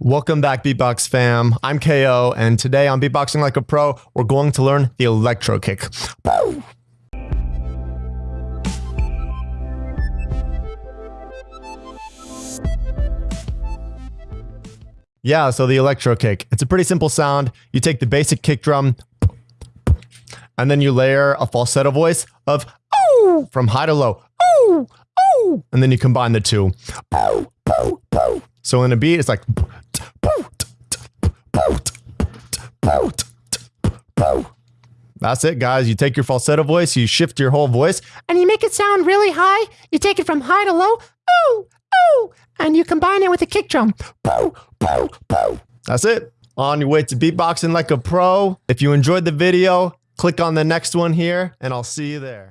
Welcome back, Beatbox fam. I'm KO, and today on Beatboxing Like a Pro, we're going to learn the electro kick. Yeah, so the electro kick. It's a pretty simple sound. You take the basic kick drum, and then you layer a falsetto voice of oh from high to low. Oh, oh, and then you combine the two. So in a beat, it's like that's it, guys. You take your falsetto voice, you shift your whole voice, and you make it sound really high. You take it from high to low, ooh, ooh, and you combine it with a kick drum. That's it. On your way to beatboxing like a pro. If you enjoyed the video, click on the next one here, and I'll see you there.